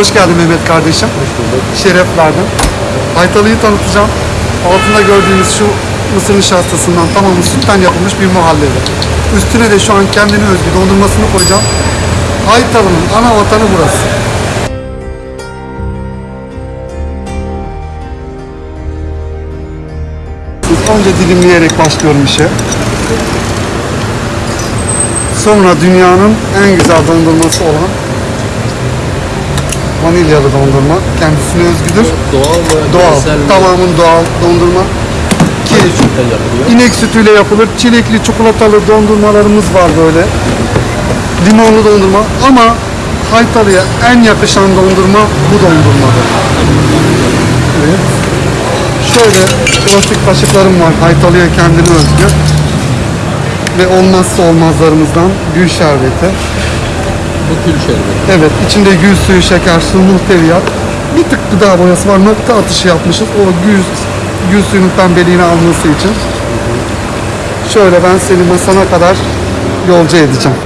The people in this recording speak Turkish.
Hoş geldin Mehmet kardeşim. Şeref verdin. Haytalı'yı tanıtacağım. Altında gördüğünüz şu mısır nişastasından tamamı sütten yapılmış bir muhallebi. Üstüne de şu an kendine özgü dondurmasını koyacağım. Haytalı'nın ana vatanı burası. Önce dilimleyerek başlıyorum işe. Sonra dünyanın en güzel dondurması olan vanilyalı dondurma. Kendisine özgüdür. Doğal mı? Doğal. Tamamen doğal dondurma. Ki inek sütüyle yapılır. Çilekli, çikolatalı dondurmalarımız var böyle. Limonlu dondurma ama Haytalı'ya en yakışan dondurma bu dondurmadır. Evet. Şöyle plastik kaşıklarım var. Haytalı'ya kendine özgü. Ve olmazsa olmazlarımızdan gül şerbeti. Bu kül şerbeti. Evet, içinde gül suyu, şeker, su, muhteviyat. Bir tık gıda boyası var. Nokta atışı yapmışız. O gül, gül suyunun pembeliğini alması için. Şöyle ben seni masana kadar yolcu edeceğim.